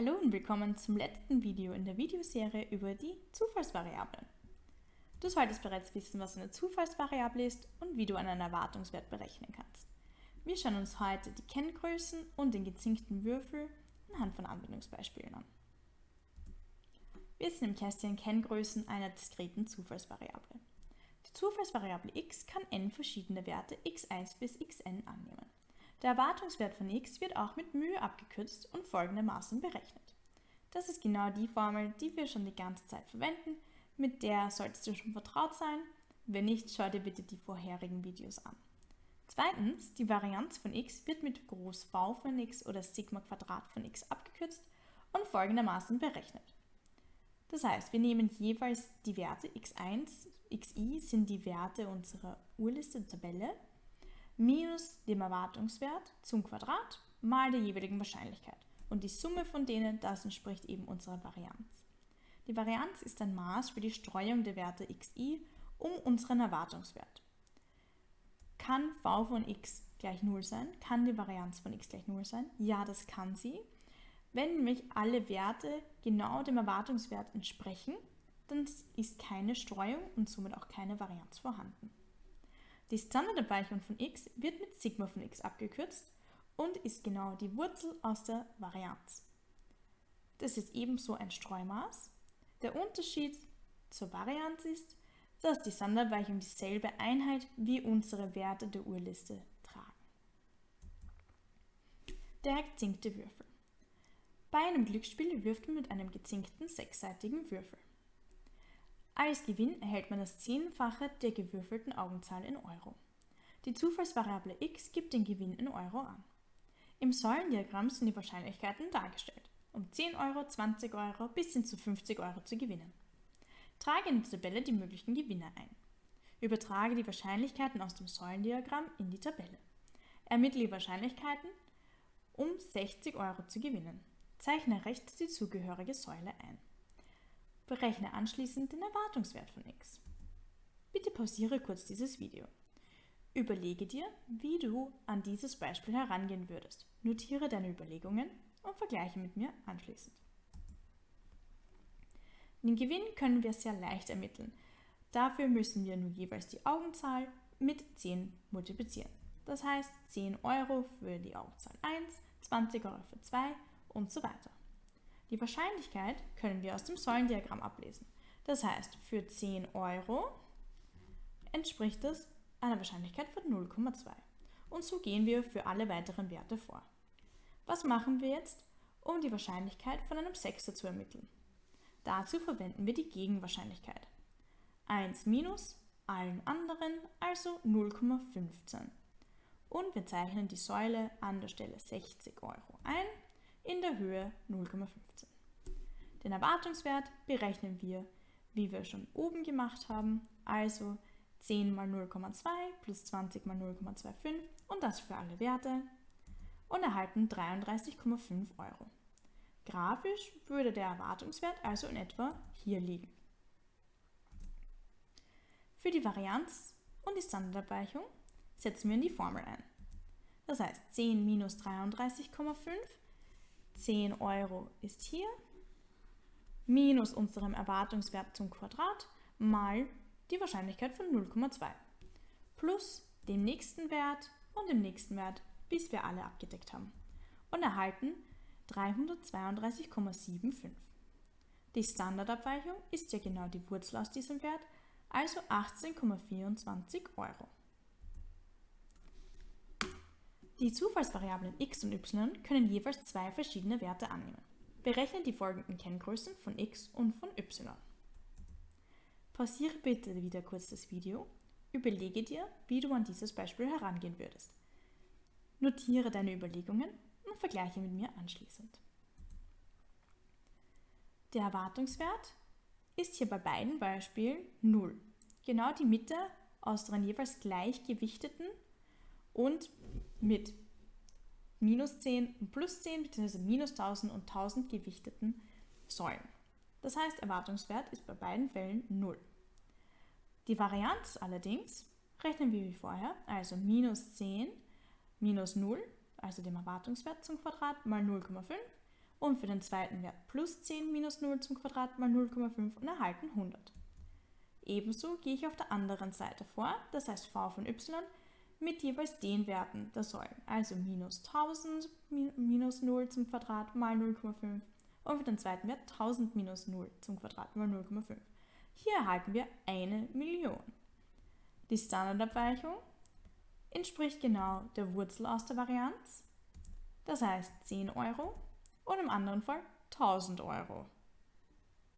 Hallo und willkommen zum letzten Video in der Videoserie über die Zufallsvariablen. Du solltest bereits wissen, was eine Zufallsvariable ist und wie du einen Erwartungswert berechnen kannst. Wir schauen uns heute die Kenngrößen und den gezinkten Würfel anhand von Anwendungsbeispielen an. Wir sehen im Kästchen Kenngrößen einer diskreten Zufallsvariable. Die Zufallsvariable x kann n verschiedene Werte x1 bis xn annehmen. Der Erwartungswert von x wird auch mit Mühe abgekürzt und folgendermaßen berechnet. Das ist genau die Formel, die wir schon die ganze Zeit verwenden, mit der solltest du schon vertraut sein. Wenn nicht, schau dir bitte die vorherigen Videos an. Zweitens, die Varianz von x wird mit Groß V von x oder Sigma Quadrat von x abgekürzt und folgendermaßen berechnet. Das heißt, wir nehmen jeweils die Werte x1, xi sind die Werte unserer Urliste Tabelle minus dem Erwartungswert zum Quadrat mal der jeweiligen Wahrscheinlichkeit. Und die Summe von denen, das entspricht eben unserer Varianz. Die Varianz ist ein Maß für die Streuung der Werte xi um unseren Erwartungswert. Kann v von x gleich 0 sein? Kann die Varianz von x gleich 0 sein? Ja, das kann sie. Wenn nämlich alle Werte genau dem Erwartungswert entsprechen, dann ist keine Streuung und somit auch keine Varianz vorhanden. Die Standardabweichung von x wird mit Sigma von x abgekürzt und ist genau die Wurzel aus der Varianz. Das ist ebenso ein Streumaß. Der Unterschied zur Varianz ist, dass die Standardabweichung dieselbe Einheit wie unsere Werte der Urliste tragen. Der gezinkte Würfel. Bei einem Glücksspiel wirft man mit einem gezinkten sechsseitigen Würfel. Als Gewinn erhält man das Zehnfache der gewürfelten Augenzahl in Euro. Die Zufallsvariable x gibt den Gewinn in Euro an. Im Säulendiagramm sind die Wahrscheinlichkeiten dargestellt, um 10 Euro, 20 Euro bis hin zu 50 Euro zu gewinnen. Trage in die Tabelle die möglichen Gewinne ein. Übertrage die Wahrscheinlichkeiten aus dem Säulendiagramm in die Tabelle. Ermittle die Wahrscheinlichkeiten, um 60 Euro zu gewinnen. Zeichne rechts die zugehörige Säule ein. Berechne anschließend den Erwartungswert von x. Bitte pausiere kurz dieses Video. Überlege dir, wie du an dieses Beispiel herangehen würdest. Notiere deine Überlegungen und vergleiche mit mir anschließend. Den Gewinn können wir sehr leicht ermitteln. Dafür müssen wir nur jeweils die Augenzahl mit 10 multiplizieren. Das heißt 10 Euro für die Augenzahl 1, 20 Euro für 2 und so weiter. Die Wahrscheinlichkeit können wir aus dem Säulendiagramm ablesen. Das heißt, für 10 Euro entspricht das einer Wahrscheinlichkeit von 0,2. Und so gehen wir für alle weiteren Werte vor. Was machen wir jetzt, um die Wahrscheinlichkeit von einem Sechser zu ermitteln? Dazu verwenden wir die Gegenwahrscheinlichkeit. 1 minus allen anderen, also 0,15. Und wir zeichnen die Säule an der Stelle 60 Euro ein in der Höhe 0,15. Den Erwartungswert berechnen wir, wie wir schon oben gemacht haben, also 10 mal 0,2 plus 20 mal 0,25 und das für alle Werte und erhalten 33,5 Euro. Grafisch würde der Erwartungswert also in etwa hier liegen. Für die Varianz und die Standardabweichung setzen wir in die Formel ein. Das heißt 10 minus 33,5 10 Euro ist hier, minus unserem Erwartungswert zum Quadrat mal die Wahrscheinlichkeit von 0,2 plus dem nächsten Wert und dem nächsten Wert, bis wir alle abgedeckt haben und erhalten 332,75. Die Standardabweichung ist ja genau die Wurzel aus diesem Wert, also 18,24 Euro. Die Zufallsvariablen x und y können jeweils zwei verschiedene Werte annehmen. Berechne die folgenden Kenngrößen von x und von y. Pausiere bitte wieder kurz das Video, überlege dir, wie du an dieses Beispiel herangehen würdest. Notiere deine Überlegungen und vergleiche mit mir anschließend. Der Erwartungswert ist hier bei beiden Beispielen 0. Genau die Mitte aus den jeweils gleichgewichteten und mit minus 10 und plus 10 bzw. minus 1000 und 1000 gewichteten Säulen. Das heißt, Erwartungswert ist bei beiden Fällen 0. Die Varianz allerdings rechnen wir wie vorher, also minus 10 minus 0, also dem Erwartungswert zum Quadrat, mal 0,5 und für den zweiten Wert plus 10 minus 0 zum Quadrat mal 0,5 und erhalten 100. Ebenso gehe ich auf der anderen Seite vor, das heißt v von y, mit jeweils den Werten der Säulen, also minus 1000 minus 0 zum Quadrat mal 0,5 und für den zweiten Wert 1000 minus 0 zum Quadrat mal 0,5. Hier erhalten wir eine Million. Die Standardabweichung entspricht genau der Wurzel aus der Varianz, das heißt 10 Euro und im anderen Fall 1000 Euro.